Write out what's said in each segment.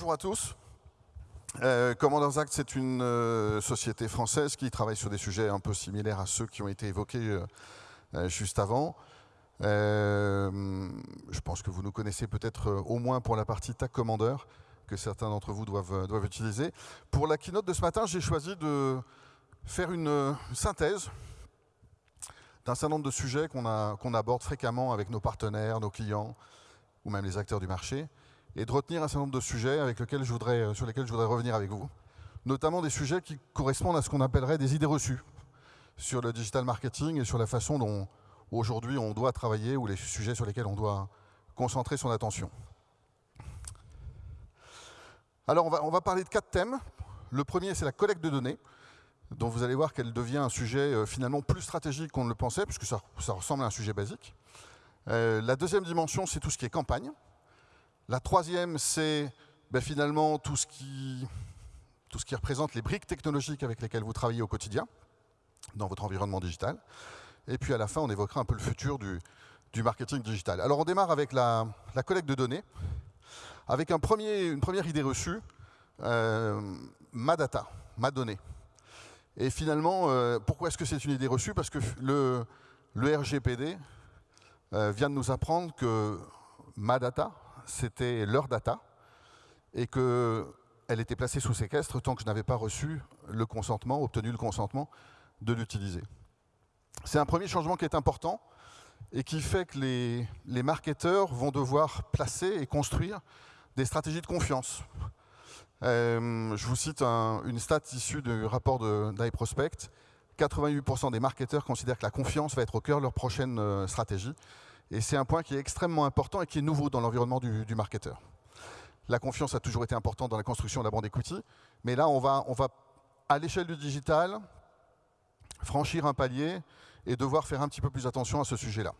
bonjour à tous. Euh, Commanders Act, c'est une euh, société française qui travaille sur des sujets un peu similaires à ceux qui ont été évoqués euh, euh, juste avant. Je pense que vous nous connaissez peut-être au moins pour la partie TAC Commander, que certains d'entre vous doivent, utiliser. Pour la keynote de ce matin, j'ai choisi de faire une synthèse d'un certain nombre de sujets qu'on aborde fréquemment avec nos partenaires, nos clients, ou même les acteurs du marché, et de retenir un certain nombre de sujets avec lesquels je voudrais, euh, sur lesquels je voudrais revenir avec vous. Notamment des sujets qui correspondent à ce qu'on appellerait des idées reçues sur le digital marketing et sur la façon dont aujourd'hui on doit travailler ou les sujets sur lesquels on doit concentrer son attention. Alors on va, parler de quatre thèmes. Le premier, c'est la collecte de données, dont vous allez voir qu'elle devient un sujet euh, finalement plus stratégique qu'on ne le pensait, puisque ça, ça ressemble à un sujet basique. Euh, la deuxième dimension, c'est tout ce qui est campagne. La troisième, c'est ben, finalement tout ce, qui, représente les briques technologiques avec lesquelles vous travaillez au quotidien dans votre environnement digital. Et puis à la fin, on évoquera un peu le futur du, marketing digital. Alors on démarre avec la, collecte de données, avec une première idée reçue, euh, ma data, ma donnée. Et finalement, euh, pourquoi est-ce que c'est une idée reçue? Parce que le, le RGPD euh, vient de nous apprendre que ma data, c'était leur data, et qu'elle était placée sous séquestre tant que je n'avais pas reçu le consentement, obtenu le consentement de l'utiliser. C'est un premier changement qui est important et qui fait que les, marketeurs vont devoir placer et construire des stratégies de confiance. Euh, je vous cite un, une stat issue du rapport d'iProspect. 88% des marketeurs considèrent que la confiance va être au cœur de leur prochaine euh, stratégie. Et c'est un point qui est extrêmement important et qui est nouveau dans l'environnement du, marketeur. La confiance a toujours été importante dans la construction de la bande equity, mais là, on va, on va à l'échelle du digital, franchir un palier et devoir faire un petit peu plus attention à ce sujet-là.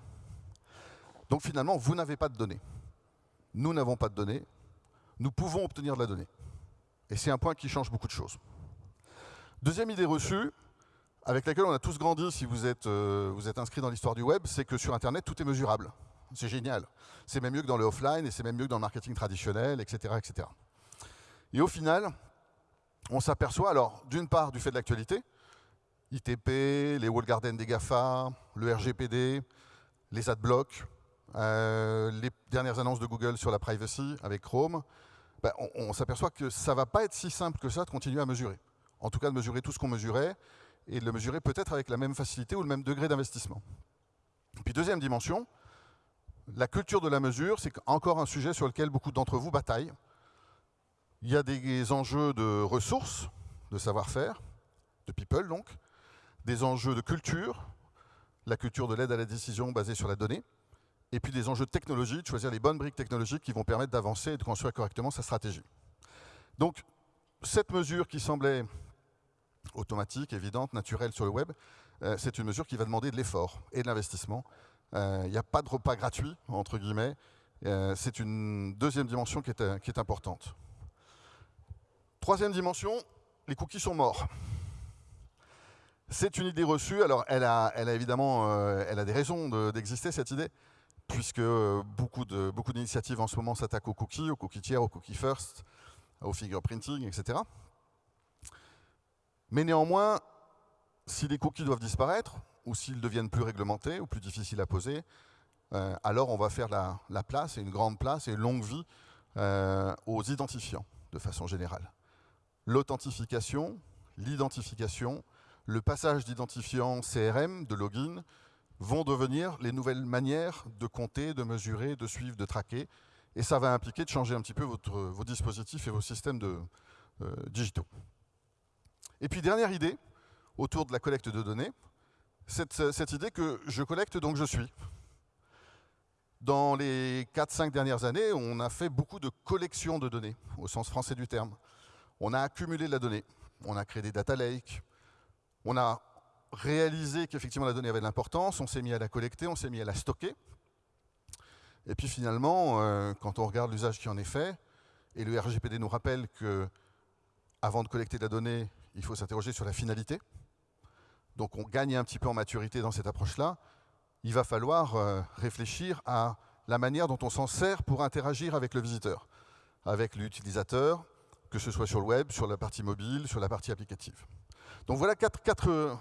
Donc finalement, vous n'avez pas de données. Nous n'avons pas de données. Nous pouvons obtenir de la donnée. Et c'est un point qui change beaucoup de choses. Deuxième idée reçue, avec laquelle on a tous grandi si vous êtes, euh, vous êtes inscrit dans l'histoire du web, c'est que sur Internet, tout est mesurable. C'est génial. C'est même mieux que dans le offline et c'est même mieux que dans le marketing traditionnel, etc. etc. Et au final, on s'aperçoit, alors d'une part du fait de l'actualité, ITP, les wall gardens des GAFA, le RGPD, les adblocks, euh, les dernières annonces de Google sur la privacy avec Chrome, ben, on, on s'aperçoit que ça ne va pas être si simple que ça de continuer à mesurer. En tout cas, de mesurer tout ce qu'on mesurait, et de le mesurer peut-être avec la même facilité ou le même degré d'investissement. Puis deuxième dimension, la culture de la mesure, c'est encore un sujet sur lequel beaucoup d'entre vous bataillent. Il y a des enjeux de ressources, de savoir-faire, de people donc, des enjeux de culture, la culture de l'aide à la décision basée sur la donnée, et puis des enjeux de technologie, de choisir les bonnes briques technologiques qui vont permettre d'avancer et de construire correctement sa stratégie. Donc, cette mesure qui semblait automatique, évidente, naturelle sur le web, euh, c'est une mesure qui va demander de l'effort et de l'investissement. Euh, il n'y a pas de repas gratuit, entre guillemets. Euh, c'est une deuxième dimension qui est, importante. Troisième dimension, les cookies sont morts. C'est une idée reçue. Alors, elle a, évidemment des raisons d'exister, de, cette idée, puisque beaucoup d'initiatives en ce moment s'attaquent aux cookies, aux cookies tiers, aux cookies first, au fingerprinting, etc. Mais néanmoins, si les cookies doivent disparaître, ou s'ils deviennent plus réglementés ou plus difficiles à poser, euh, alors on va faire la, la, place, et une grande place, et une longue vie euh, aux identifiants, de façon générale. L'authentification, l'identification, le passage d'identifiants CRM, de login, vont devenir les nouvelles manières de compter, de mesurer, de suivre, de traquer, et ça va impliquer de changer un petit peu votre, vos dispositifs et vos systèmes de, euh, digitaux. Et puis dernière idée, autour de la collecte de données, cette, cette idée que je collecte donc je suis. Dans les 4-5 dernières années, on a fait beaucoup de collections de données, au sens français du terme. On a accumulé de la donnée, on a créé des data lakes, on a réalisé qu'effectivement la donnée avait de l'importance, on s'est mis à la collecter, on s'est mis à la stocker. Et puis finalement, euh, quand on regarde l'usage qui en est fait, et le RGPD nous rappelle que avant de collecter de la donnée, il faut s'interroger sur la finalité. Donc on gagne un petit peu en maturité dans cette approche-là. Il va falloir euh, réfléchir à la manière dont on s'en sert pour interagir avec le visiteur. avec l'utilisateur, que ce soit sur le web, sur la partie mobile, sur la partie applicative. Donc voilà quatre, quatre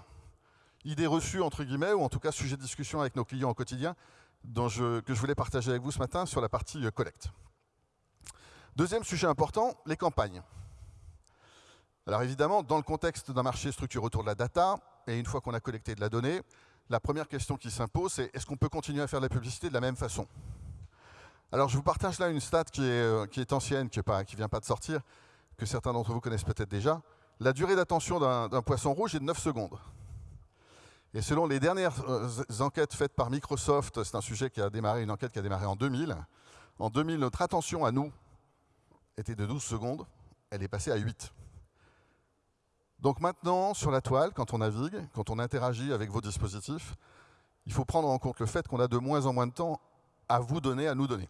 idées reçues, entre guillemets, ou en tout cas sujets de discussion avec nos clients au quotidien, que je voulais partager avec vous ce matin sur la partie euh, collecte. Deuxième sujet important, les campagnes. Alors évidemment, dans le contexte d'un marché structuré autour de la data, et une fois qu'on a collecté de la donnée, la première question qui s'impose, c'est est-ce qu'on peut continuer à faire de la publicité de la même façon? Alors je vous partage là une stat qui est, euh, ancienne, qui ne vient pas de sortir, que certains d'entre vous connaissent peut-être déjà. La durée d'attention d'un poisson rouge est de 9 secondes. Et selon les dernières euh, enquêtes faites par Microsoft, c'est un sujet qui a démarré, une enquête qui a démarré en 2000. En 2000, notre attention à nous était de 12 secondes, elle est passée à 8. Donc maintenant, sur la toile, quand on navigue, quand on interagit avec vos dispositifs, il faut prendre en compte le fait qu'on a de moins en moins de temps à vous donner, à nous donner.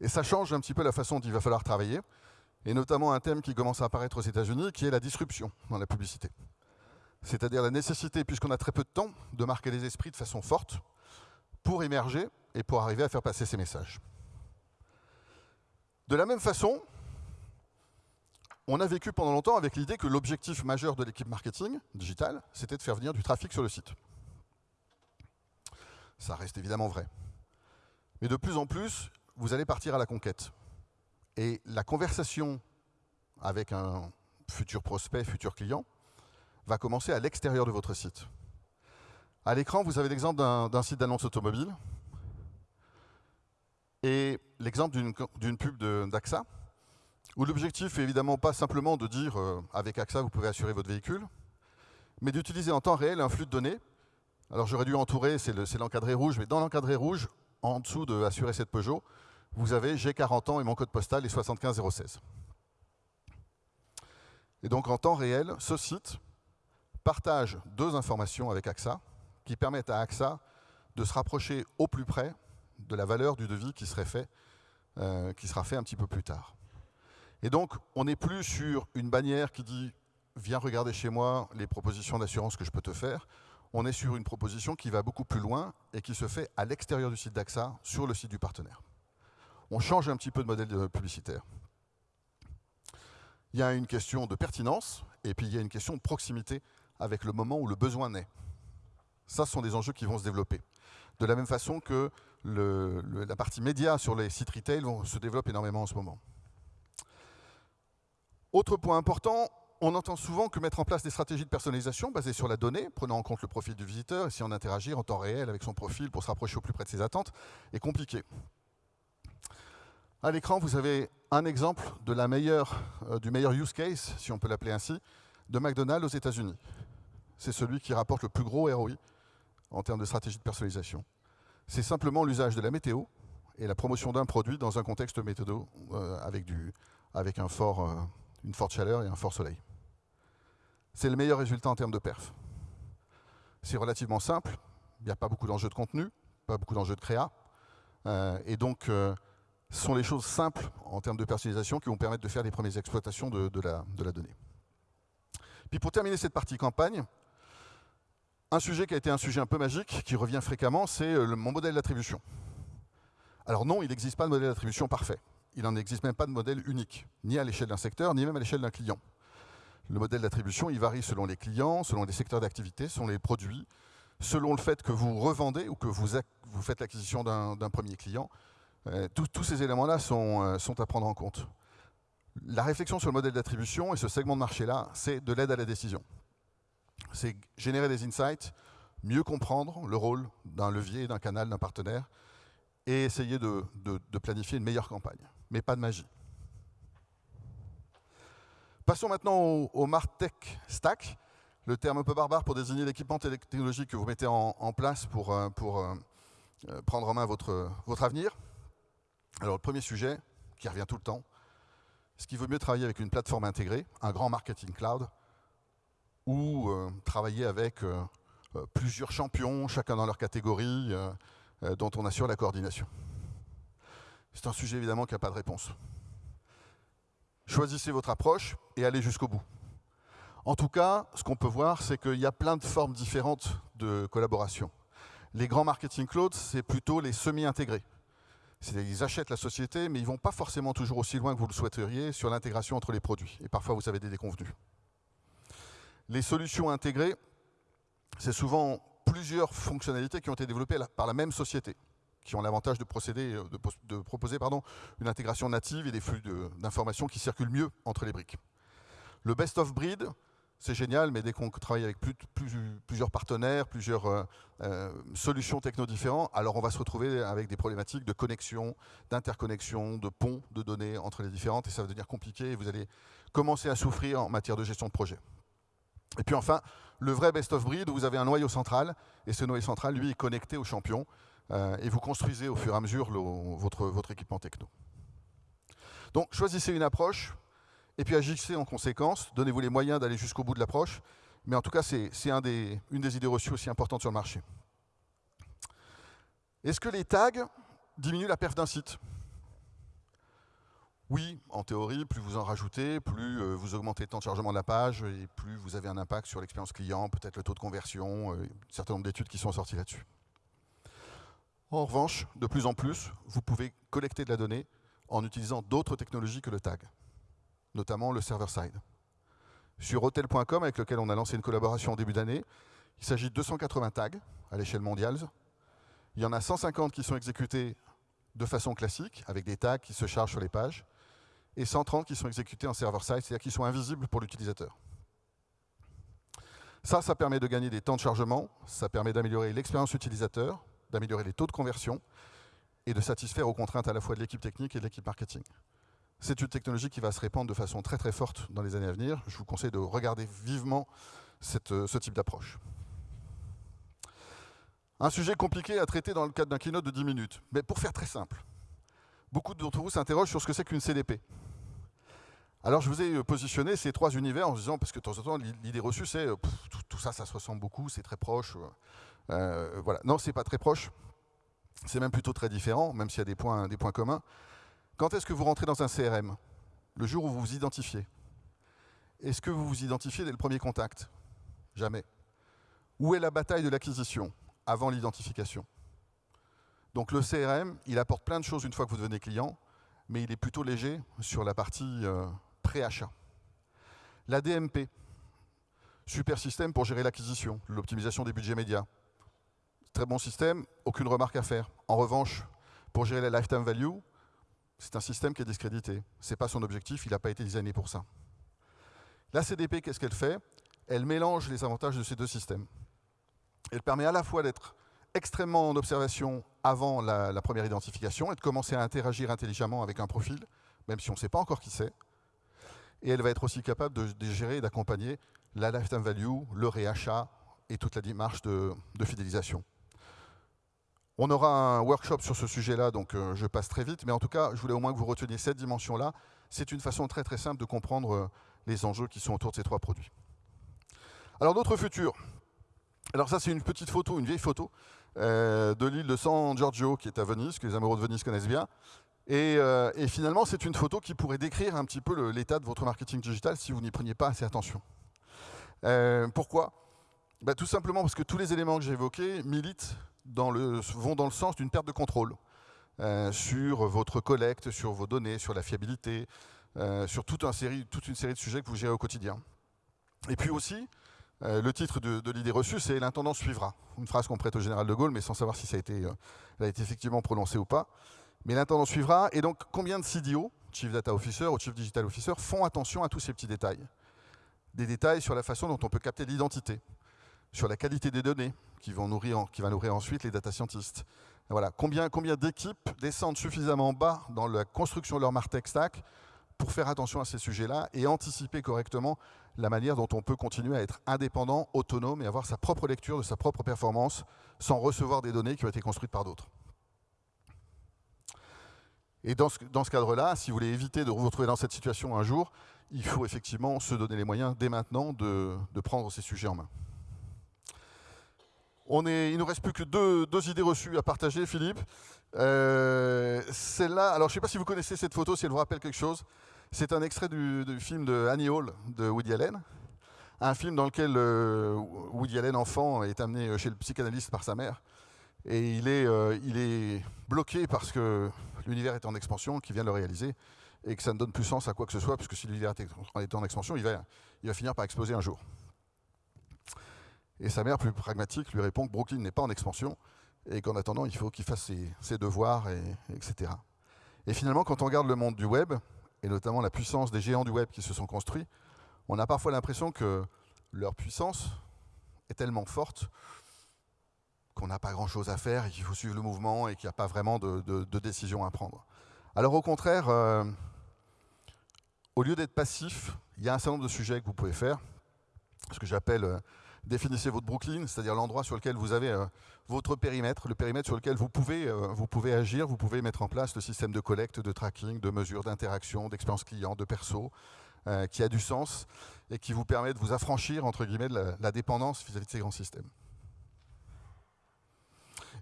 Et ça change un petit peu la façon dont il va falloir travailler, et notamment un thème qui commence à apparaître aux États-Unis, qui est la disruption dans la publicité c'est-à-dire la nécessité, puisqu'on a très peu de temps, de marquer les esprits de façon forte pour émerger et pour arriver à faire passer ces messages. De la même façon, on a vécu pendant longtemps avec l'idée que l'objectif majeur de l'équipe marketing digital, c'était de faire venir du trafic sur le site. Ça reste évidemment vrai. Mais de plus en plus, vous allez partir à la conquête. Et la conversation avec un futur prospect, futur client, va commencer à l'extérieur de votre site. À l'écran, vous avez l'exemple d'un site d'annonce automobile et l'exemple d'une pub d'AXA, où l'objectif est évidemment pas simplement de dire euh, avec AXA vous pouvez assurer votre véhicule, mais d'utiliser en temps réel un flux de données. Alors j'aurais dû entourer, c'est l'encadré rouge, mais dans l'encadré rouge, en dessous de assurer cette Peugeot, vous avez j'ai 40 ans et mon code postal est 75016. Et donc en temps réel, ce site partage deux informations avec AXA qui permettent à AXA de se rapprocher au plus près de la valeur du devis qui, euh, qui sera fait un petit peu plus tard. Et donc, on n'est plus sur une bannière qui dit « viens regarder chez moi les propositions d'assurance que je peux te faire ». On est sur une proposition qui va beaucoup plus loin et qui se fait à l'extérieur du site d'AXA, sur le site du partenaire. On change un petit peu de modèle publicitaire. Il y a une question de pertinence et puis il y a une question de proximité avec le moment où le besoin naît. Ça, ce sont des enjeux qui vont se développer. De la même façon que la partie média sur les sites retail se développe énormément en ce moment. Autre point important, on entend souvent que mettre en place des stratégies de personnalisation basées sur la donnée, prenant en compte le profil du visiteur, et si on interagit en temps réel avec son profil pour se rapprocher au plus près de ses attentes, est compliqué. À l'écran, vous avez un exemple euh, du meilleur use case, si on peut l'appeler ainsi, de McDonald's aux États-Unis c'est celui qui rapporte le plus gros ROI en termes de stratégie de personnalisation. C'est simplement l'usage de la météo et la promotion d'un produit dans un contexte météo euh, avec un fort, euh, une forte chaleur et un fort soleil. C'est le meilleur résultat en termes de perf. C'est relativement simple, il n'y a pas beaucoup d'enjeux de contenu, pas beaucoup d'enjeux de créa, euh, et donc ce sont les choses simples en termes de personnalisation qui vont permettre de faire les premières exploitations de, la, de la donnée. Puis pour terminer cette partie campagne, un sujet qui a été un sujet un peu magique, qui revient fréquemment, c'est euh, mon modèle d'attribution. Alors non, il n'existe pas de modèle d'attribution parfait. Il n'en existe même pas de modèle unique, ni à l'échelle d'un secteur, ni même à l'échelle d'un client. Le modèle d'attribution, il varie selon les clients, selon les secteurs d'activité, selon les produits, selon le fait que vous revendez ou que vous, faites l'acquisition d'un premier client. Euh, tous ces éléments-là euh, sont à prendre en compte. La réflexion sur le modèle d'attribution et ce segment de marché-là, c'est de l'aide à la décision c'est générer des insights, mieux comprendre le rôle d'un levier, d'un canal, d'un partenaire, et essayer de, planifier une meilleure campagne, mais pas de magie. Passons maintenant au, MarTech Stack, le terme un peu barbare pour désigner l'équipement technologique que vous mettez en, place pour, euh, euh, euh, prendre en main votre, avenir. Alors le premier sujet, qui revient tout le temps, est-ce qu'il vaut mieux travailler avec une plateforme intégrée, un grand marketing cloud, ou travailler avec plusieurs champions, chacun dans leur catégorie, dont on assure la coordination? C'est un sujet évidemment qui n'a pas de réponse. Choisissez votre approche et allez jusqu'au bout. En tout cas, ce qu'on peut voir, c'est qu'il y a plein de formes différentes de collaboration. Les grands marketing clouds, c'est plutôt les semi-intégrés. Ils achètent la société, mais ils ne vont pas forcément toujours aussi loin que vous le souhaiteriez sur l'intégration entre les produits. Et parfois, vous avez des déconvenus. Les solutions intégrées, c'est souvent plusieurs fonctionnalités qui ont été développées par la même société, qui ont l'avantage de, procéder, de, de proposer pardon, une intégration native et des flux d'informations qui circulent mieux entre les briques. Le best of breed, c'est génial, mais dès qu'on travaille avec plusieurs partenaires, plusieurs euh, euh, solutions techno différentes, alors on va se retrouver avec des problématiques de connexion, d'interconnexion, de ponts de données entre les différentes, et ça va devenir compliqué, et vous allez commencer à souffrir en matière de gestion de projet. Et puis enfin, le vrai best-of-breed, vous avez un noyau central, et ce noyau central, lui, est connecté au champion, euh, et vous construisez au fur et à mesure votre, équipement techno. Donc choisissez une approche, et puis agissez en conséquence, donnez-vous les moyens d'aller jusqu'au bout de l'approche, mais en tout cas, c'est un une des idées reçues aussi importantes sur le marché. Est-ce que les tags diminuent la perf d'un site? Oui, en théorie, plus vous en rajoutez, plus euh, vous augmentez le temps de chargement de la page, et plus vous avez un impact sur l'expérience client, peut-être le taux de conversion, euh, un certain nombre d'études qui sont sorties là-dessus. En revanche, de plus en plus, vous pouvez collecter de la donnée en utilisant d'autres technologies que le tag notamment le server-side. Sur hotel.com, avec lequel on a lancé une collaboration en début d'année, il s'agit de 280 tags à l'échelle mondiale. Il y en a 150 qui sont exécutés de façon classique, avec des tags qui se chargent sur les pages, et 130 qui sont exécutés en server-side, c'est-à-dire qui sont invisibles pour l'utilisateur. Ça, ça permet de gagner des temps de chargement, ça permet d'améliorer l'expérience utilisateur, d'améliorer les taux de conversion, et de satisfaire aux contraintes à la fois de l'équipe technique et de l'équipe marketing. C'est une technologie qui va se répandre de façon très très forte dans les années à venir. Je vous conseille de regarder vivement euh, ce type d'approche. Un sujet compliqué à traiter dans le cadre d'un keynote de 10 minutes. Mais pour faire très simple, beaucoup d'entre vous s'interrogent sur ce que c'est qu'une CDP. Alors je vous ai euh, positionné ces trois univers en disant, parce que de temps en temps, l'idée reçue, c'est euh, tout, ça, ça se ressemble beaucoup, c'est très proche. Euh, voilà. Non, c'est pas très proche. C'est même plutôt très différent, même s'il y a des points, communs. Quand est-ce que vous rentrez dans un CRM Le jour où vous vous identifiez. Est-ce que vous vous identifiez dès le premier contact? Jamais. Où est la bataille de l'acquisition? Avant l'identification Donc le CRM, il apporte plein de choses une fois que vous devenez client, mais il est plutôt léger sur la partie La DMP, super système pour gérer l'acquisition, l'optimisation des budgets médias. Très bon système, aucune remarque à faire. En revanche, pour gérer la lifetime value, c'est un système qui est discrédité. Ce n'est pas son objectif, il n'a pas été designé pour ça. La CDP, qu'est-ce qu'elle fait? Elle mélange les avantages de ces deux systèmes. Elle permet à la fois d'être extrêmement en observation avant la, première identification et de commencer à interagir intelligemment avec un profil, même si on ne sait pas encore qui c'est. Et elle va être aussi capable de, gérer et d'accompagner la lifetime value, le réachat et toute la démarche de fidélisation. On aura un workshop sur ce sujet-là, donc euh, je passe très vite, mais en tout cas, je voulais au moins que vous reteniez cette dimension-là. C'est une façon très très simple de comprendre euh, les enjeux qui sont autour de ces trois produits. Alors notre futur. Alors ça, c'est une petite photo, une vieille photo euh, de l'île de San Giorgio, qui est à Venise, que les amoureux de Venise connaissent bien. Et, finalement, c'est une photo qui pourrait décrire un petit peu l'état de votre marketing digital si vous n'y preniez pas assez attention. pourquoi? Bah, Tout simplement parce que tous les éléments que j'ai évoqués militent vont dans le sens d'une perte de contrôle euh, sur votre collecte, sur vos données, sur la fiabilité, euh, sur toute, une série, de sujets que vous gérez au quotidien. Et puis aussi, euh, le titre de, l'idée reçue, c'est l'intendant suivra. Une phrase qu'on prête au général de Gaulle, mais sans savoir si ça a été, a été effectivement prononcé ou pas. Mais l'intendant suivra, et donc combien de CDO, Chief Data Officer ou Chief Digital Officer, font attention à tous ces petits détails? Des détails sur la façon dont on peut capter l'identité, sur la qualité des données qui, vont nourrir, va ensuite les data scientists. Voilà. Combien, combien d'équipes descendent suffisamment bas dans la construction de leur Martech Stack pour faire attention à ces sujets-là et anticiper correctement la manière dont on peut continuer à être indépendant, autonome et avoir sa propre lecture de sa propre performance sans recevoir des données qui ont été construites par d'autres? Et dans ce, cadre-là, si vous voulez éviter de vous retrouver dans cette situation un jour, il faut effectivement se donner les moyens dès maintenant de, prendre ces sujets en main. Il ne nous reste plus que deux, idées reçues à partager, Philippe. Euh, Celle-là, alors je ne sais pas si vous connaissez cette photo, si elle vous rappelle quelque chose. C'est un extrait du, film de Annie Hall de Woody Allen. Un film dans lequel euh, Woody Allen, enfant, est amené chez le psychanalyste par sa mère. Et il est, euh, il est bloqué parce que l'univers est en expansion, qui vient de le réaliser, et que ça ne donne plus sens à quoi que ce soit, puisque si l'univers est en expansion, il va, finir par exploser un jour. Et sa mère, plus pragmatique, lui répond que Brooklyn n'est pas en expansion, et qu'en attendant, il faut qu'il fasse ses, devoirs, et, etc. Et finalement, quand on regarde le monde du web, et notamment la puissance des géants du web qui se sont construits, on a parfois l'impression que leur puissance est tellement forte qu'on n'a pas grand-chose à faire et qu'il faut suivre le mouvement et qu'il n'y a pas vraiment de, décision à prendre. Alors au contraire, euh, au lieu d'être passif, il y a un certain nombre de sujets que vous pouvez faire, ce que j'appelle euh, définissez votre Brooklyn, c'est-à-dire l'endroit sur lequel vous avez euh, votre périmètre, le périmètre sur lequel vous pouvez, vous pouvez agir, vous pouvez mettre en place le système de collecte, de tracking, de mesure, d'interaction, d'expérience client, de perso, qui a du sens et qui vous permet de vous affranchir, entre guillemets, de la, dépendance vis à -vis de ces grands systèmes.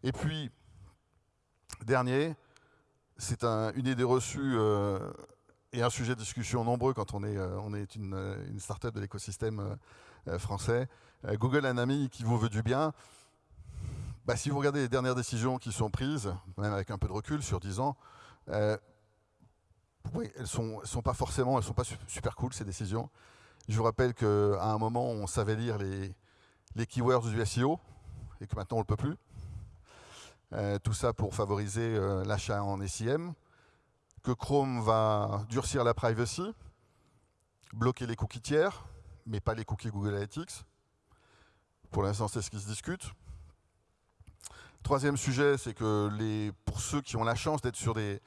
Et puis, dernier, c'est une idée reçue euh, et un sujet de discussion nombreux quand on est, euh, on est une, une start-up de l'écosystème euh, français. Google a un ami qui vous veut du bien. Bah, si vous regardez les dernières décisions qui sont prises, même avec un peu de recul sur 10 ans, oui, elles ne sont, sont, pas forcément, elles sont pas super cool ces décisions. Je vous rappelle qu'à un moment, on savait lire les, les keywords du SEO et que maintenant on ne le peut plus. Euh, tout ça pour favoriser euh, l'achat en SIM, que Chrome va durcir la privacy, bloquer les cookies tiers, mais pas les cookies Google Analytics. Pour l'instant, c'est ce qui se discute. Troisième sujet, c'est que pour ceux qui ont la chance d'être sur des,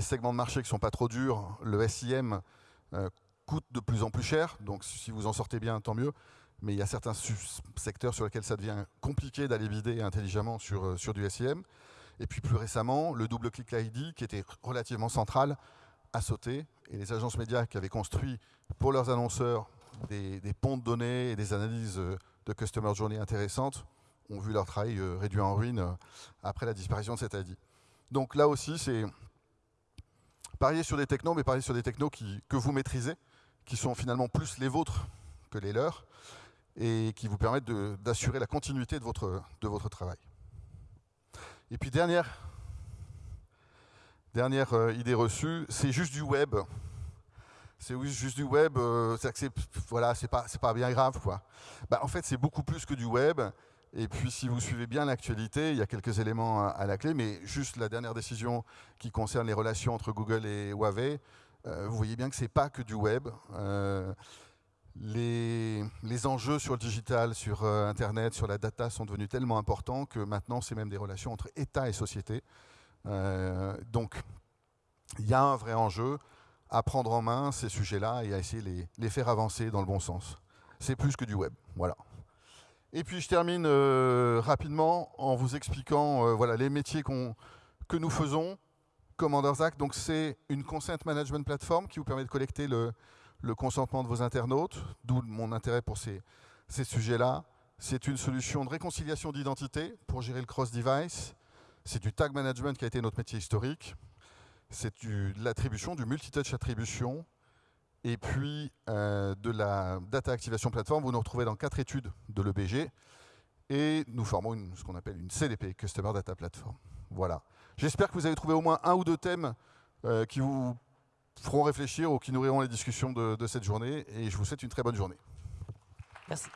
segments de marché qui ne sont pas trop durs, le SIM euh, coûte de plus en plus cher. Donc si vous en sortez bien, tant mieux mais il y a certains secteurs sur lesquels ça devient compliqué d'aller vider intelligemment sur, euh, du SIM. Et puis plus récemment, le double-click ID, qui était relativement central, a sauté. Et les agences médias qui avaient construit pour leurs annonceurs des, ponts de données et des analyses euh, de customer journey intéressantes ont vu leur travail euh, réduit en ruine après la disparition de cet ID. Donc là aussi, c'est parier sur des technos, mais parier sur des technos que vous maîtrisez, qui sont finalement plus les vôtres que les leurs, et qui vous permettent d'assurer la continuité de votre, de votre travail. Et puis dernière, dernière euh, idée reçue, c'est juste du web. C'est juste du web, euh, c'est c'est pas, pas bien grave. Quoi. Bah, en fait, c'est beaucoup plus que du web. Et puis, si vous suivez bien l'actualité, il y a quelques éléments à, la clé, mais juste la dernière décision qui concerne les relations entre Google et Huawei, euh, vous voyez bien que ce n'est pas que du web les, enjeux sur le digital, sur euh, Internet, sur la data sont devenus tellement importants que maintenant, c'est même des relations entre État et société. Euh, donc, il y a un vrai enjeu à prendre en main ces sujets-là et à essayer de les, faire avancer dans le bon sens. C'est plus que du web. Voilà. Et puis, je termine euh, rapidement en vous expliquant voilà, les métiers que nous faisons. Commander's Act, donc c'est une consent management platform qui vous permet de collecter le, le consentement de vos internautes, d'où mon intérêt pour ces, sujets-là. C'est une solution de réconciliation d'identité pour gérer le cross-device. C'est du tag management qui a été notre métier historique. C'est de l'attribution, du multitouch attribution. Et puis euh, de la data activation platform, vous nous retrouvez dans quatre études de l'EBG. Et nous formons ce qu'on appelle une CDP, Customer Data Platform. Voilà. J'espère que vous avez trouvé au moins un ou deux thèmes euh, qui vous feront réfléchir ou qui nourriront les discussions de, de cette journée. Et je vous souhaite une très bonne journée. Merci.